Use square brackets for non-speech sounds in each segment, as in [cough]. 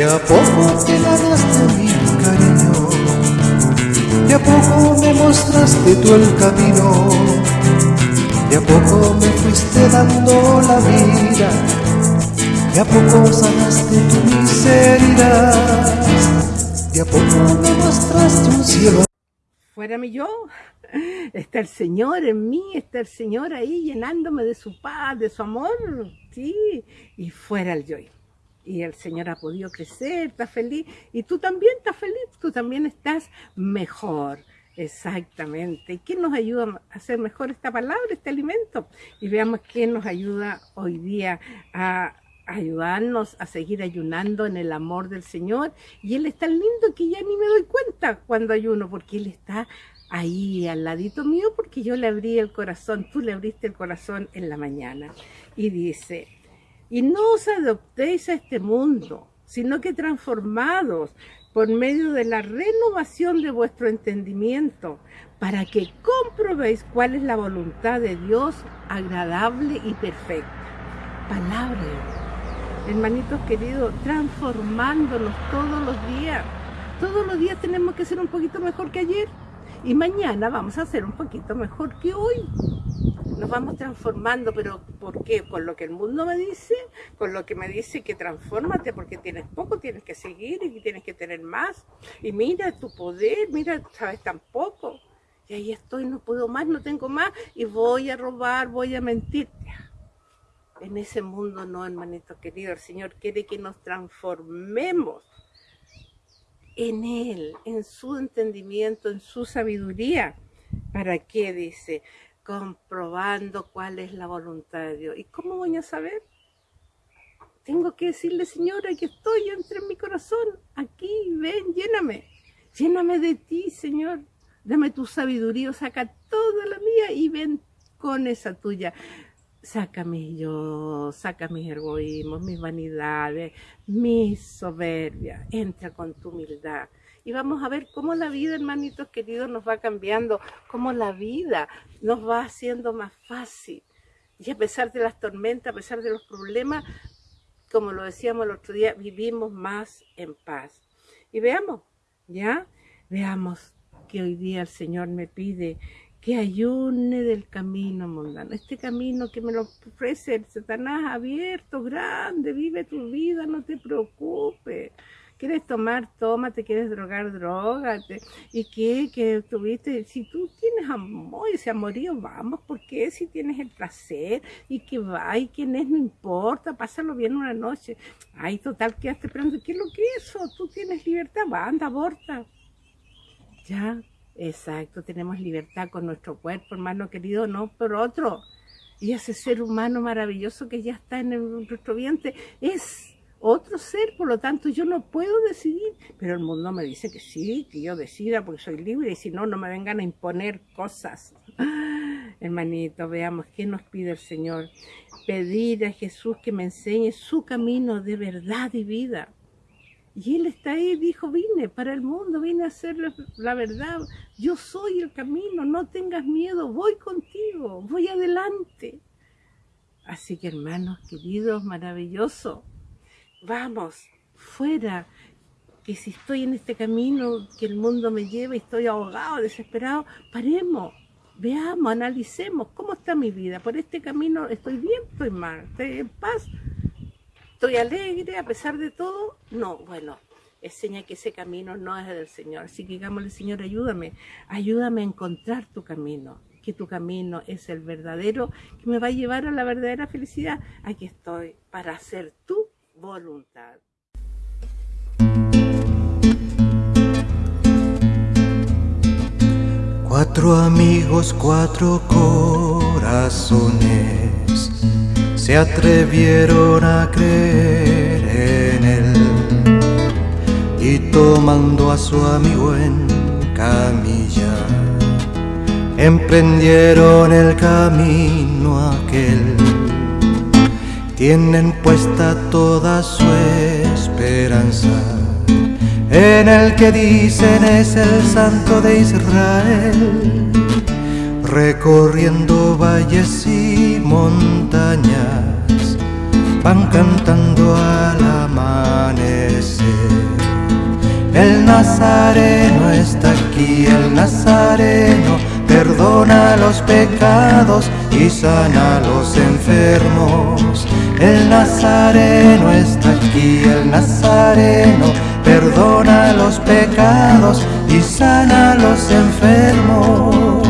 De a poco te ganaste mi cariño, de a poco me mostraste tú el camino, de a poco me fuiste dando la vida, de a poco sanaste tu miseria, de a poco me mostraste un cielo. Fuera mi yo, está el Señor en mí, está el Señor ahí llenándome de su paz, de su amor, sí, y fuera el yo y el Señor ha podido crecer, está feliz, y tú también estás feliz, tú también estás mejor. Exactamente. ¿Y qué nos ayuda a hacer mejor esta palabra, este alimento? Y veamos qué nos ayuda hoy día a ayudarnos a seguir ayunando en el amor del Señor. Y Él es tan lindo que ya ni me doy cuenta cuando ayuno, porque Él está ahí al ladito mío, porque yo le abrí el corazón, tú le abriste el corazón en la mañana. Y dice, y no os adoptéis a este mundo, sino que transformados por medio de la renovación de vuestro entendimiento, para que comprobéis cuál es la voluntad de Dios agradable y perfecta. Palabra, hermanitos queridos, transformándonos todos los días. Todos los días tenemos que ser un poquito mejor que ayer y mañana vamos a ser un poquito mejor que hoy nos vamos transformando, pero ¿por qué? Con lo que el mundo me dice, con lo que me dice que transfórmate porque tienes poco, tienes que seguir y tienes que tener más. Y mira tu poder, mira, sabes tan poco. Y ahí estoy, no puedo más, no tengo más y voy a robar, voy a mentir. En ese mundo no, hermanito querido, el Señor quiere que nos transformemos en Él, en su entendimiento, en su sabiduría. ¿Para qué? Dice, comprobando cuál es la voluntad de Dios. ¿Y cómo voy a saber? Tengo que decirle, Señor, aquí estoy, entre en mi corazón, aquí, ven, lléname, lléname de ti, Señor, dame tu sabiduría, saca toda la mía y ven con esa tuya. Saca mi yo, saca mis egoísmos, mis vanidades, mi soberbia, entra con tu humildad y vamos a ver cómo la vida, hermanitos queridos, nos va cambiando, cómo la vida nos va haciendo más fácil. Y a pesar de las tormentas, a pesar de los problemas, como lo decíamos el otro día, vivimos más en paz. Y veamos, ¿ya? Veamos que hoy día el Señor me pide que ayune del camino mundano. Este camino que me lo ofrece el Satanás abierto, grande, vive tu vida, no te preocupes quieres tomar, toma, te quieres drogar, drogate. ¿Y qué? Que tuviste, si tú tienes amor, ese amorío, vamos, porque si tienes el placer y que va y quién es, no importa, pásalo bien una noche. Ay, total, quedaste esperando, ¿qué es lo que es eso? Tú tienes libertad, va, anda, aborta. Ya, exacto, tenemos libertad con nuestro cuerpo, hermano querido, no por otro. Y ese ser humano maravilloso que ya está en nuestro vientre es otro ser, por lo tanto yo no puedo decidir, pero el mundo me dice que sí, que yo decida porque soy libre y si no, no me vengan a imponer cosas. [laughs] hermanito, veamos qué nos pide el Señor. Pedir a Jesús que me enseñe su camino de verdad y vida. Y Él está ahí, dijo, vine para el mundo, vine a hacer la verdad. Yo soy el camino, no tengas miedo, voy contigo, voy adelante. Así que hermanos queridos, maravilloso, vamos, fuera, que si estoy en este camino que el mundo me lleva y estoy ahogado, desesperado, paremos, veamos, analicemos cómo está mi vida. Por este camino estoy bien, estoy mal, estoy en paz, estoy alegre a pesar de todo. No, bueno, es señal que ese camino no es del Señor. Así que digámosle, Señor, ayúdame, ayúdame a encontrar tu camino que tu camino es el verdadero, que me va a llevar a la verdadera felicidad. Aquí estoy para hacer tú voluntad. Cuatro amigos, cuatro corazones se atrevieron a creer en él y tomando a su amigo en camilla emprendieron el camino aquel tienen puesta toda su esperanza en el que dicen es el santo de Israel, recorriendo valles y montañas, van cantando al amanecer. El Nazareno está aquí, el Nazareno perdona los pecados y sana a los enfermos. El Nazareno está aquí, el Nazareno perdona los pecados y sana a los enfermos.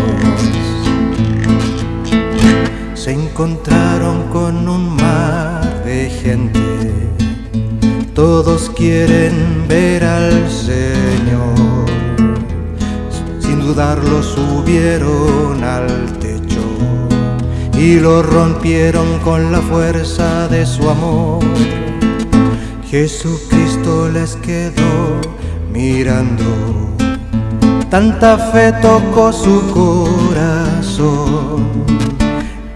Se encontraron con un mar de gente, todos quieren ver al Señor. Sin dudarlo subieron al y lo rompieron con la fuerza de su amor. Jesucristo les quedó mirando, tanta fe tocó su corazón,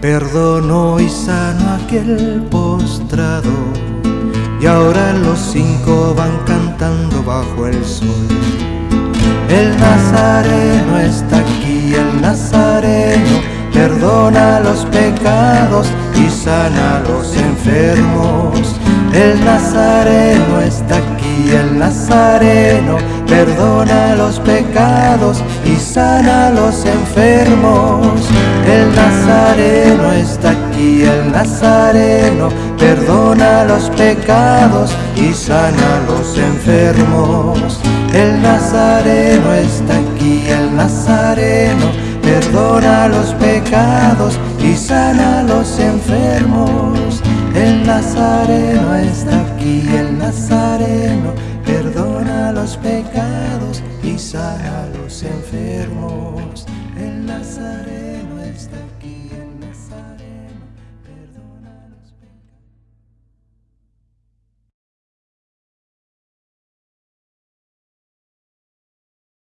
perdonó y sanó aquel postrado, y ahora los cinco van cantando bajo el sol. El Nazareno está aquí, el Nazareno perdona los pecados y sana los enfermos. El Nazareno está aquí, el Nazareno perdona los pecados y sana los enfermos. El Nazareno está aquí, el Nazareno perdona los pecados y sana a los enfermos. El Nazareno está aquí, el Nazareno perdona los pecados y sana a los enfermos. El Nazareno está aquí, el Nazareno perdona los pecados y sana a los enfermos. El Nazareno